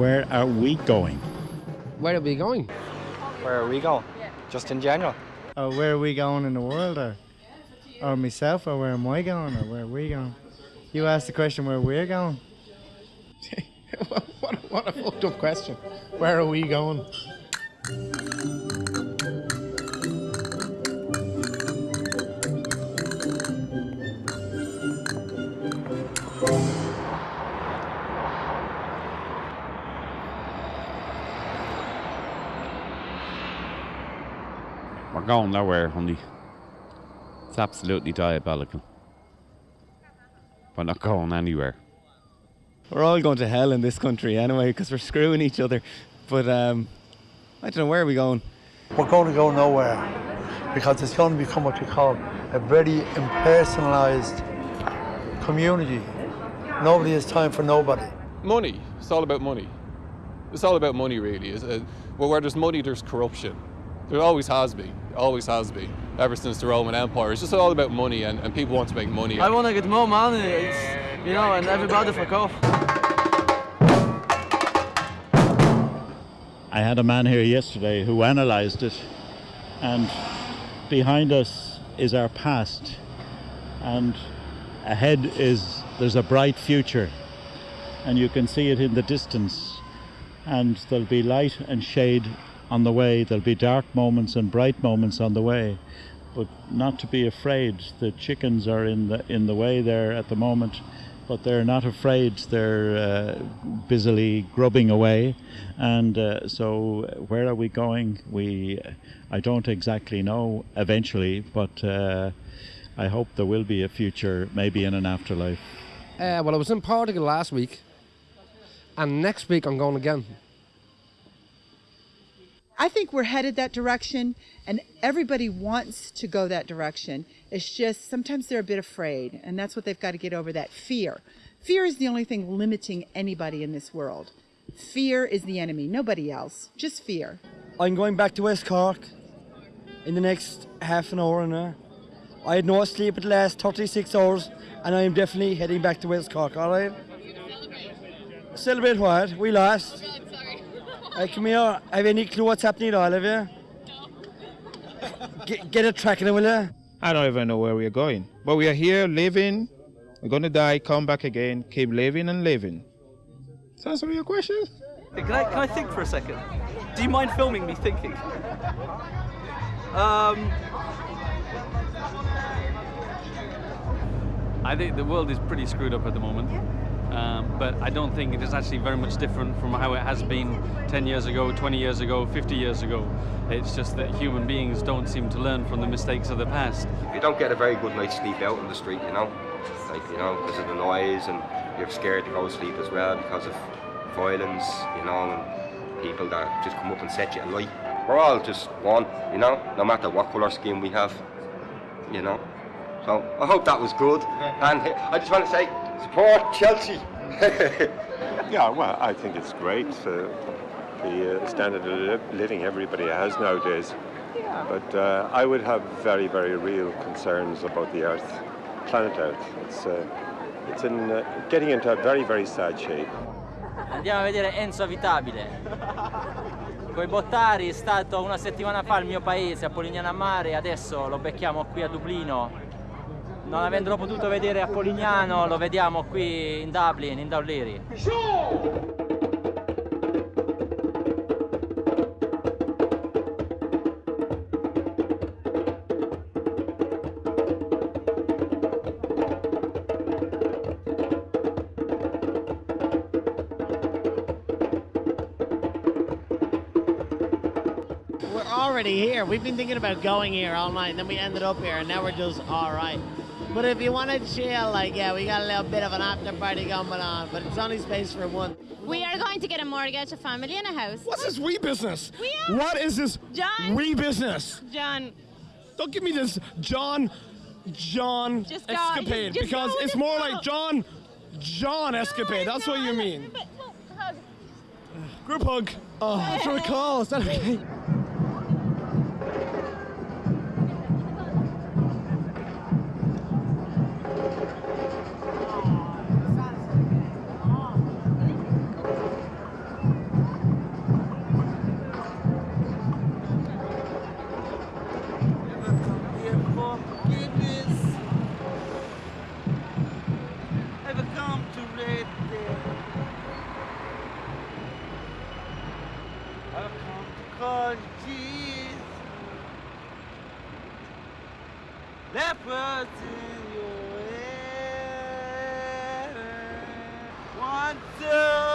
Where are we going? Where are we going? Where are we going? Just in general. Oh, where are we going in the world, or, or myself, or where am I going, or where are we going? You asked the question where we're going. what, what a fucked up question. Where are we going? We're going nowhere, honey. It's absolutely diabolical. We're not going anywhere. We're all going to hell in this country anyway because we're screwing each other. But um, I don't know where are we going. We're going to go nowhere because it's going to become what you call a very impersonalized community. Nobody has time for nobody. Money. It's all about money. It's all about money, really. Uh, well, where there's money, there's corruption. There always has been. Always has been. Ever since the Roman Empire. It's just all about money, and, and people want to make money. I want to get more money, you know, and everybody fuck off. I had a man here yesterday who analysed it, and behind us is our past, and ahead is there's a bright future, and you can see it in the distance, and there'll be light and shade on the way. There'll be dark moments and bright moments on the way, but not to be afraid. The chickens are in the in the way there at the moment, but they're not afraid. They're uh, busily grubbing away, and uh, so where are we going? We, I don't exactly know. Eventually, but uh, I hope there will be a future, maybe in an afterlife. Uh, well, I was in Portugal last week, and next week I'm going again. I think we're headed that direction, and everybody wants to go that direction. It's just sometimes they're a bit afraid, and that's what they've got to get over that fear. Fear is the only thing limiting anybody in this world. Fear is the enemy, nobody else, just fear. I'm going back to West Cork in the next half an hour and a I had no sleep at the last 36 hours, and I am definitely heading back to West Cork, alright? Celebrate what? We lost. Hey, come here. Have you any clue what's happening at all, have you? Get, get a track in it, will you? I don't even know where we're going. But we are here living. We're going to die, come back again, keep living and living. Does that answer your question? Can I, can I think for a second? Do you mind filming me thinking? Um, I think the world is pretty screwed up at the moment. Um, but I don't think it is actually very much different from how it has been 10 years ago, 20 years ago, 50 years ago. It's just that human beings don't seem to learn from the mistakes of the past. You don't get a very good night's sleep out on the street, you know, like, you know, because of the noise and you're scared to go to sleep as well because of violence, you know, and people that just come up and set you alight. We're all just one, you know, no matter what colour skin we have, you know. So I hope that was good. And I just want to say, support Chelsea. yeah, well, I think it's great. Uh, the uh, standard of li- living everybody has nowadays. But uh, I would have very, very real concerns about the Earth, planet Earth. It's, uh, it's in, uh, getting into a very, very sad shape. Andiamo a vedere Enzo Avitabile. Coi Bottari è stato una settimana fa al mio paese, a Polignano a Mare, adesso lo becchiamo qui a Dublino. Non avendolo potuto vedere a Polignano, lo vediamo qui in Dublin, in Dauliri. Already here. We've been thinking about going here all night, and then we ended up here, and now we're just all right. But if you want to chill, like, yeah, we got a little bit of an after party going on, but it's only space for one. We are going to get a mortgage, a family, and a house. What's this wee business? We are. What is this John. wee business? John. Don't give me this John John Just go- escapade just because go, it's more go. like John John escapade. That's what you mean. But, hug. Group hug. Oh, that's what it calls. Is that okay? that in your head. One, two.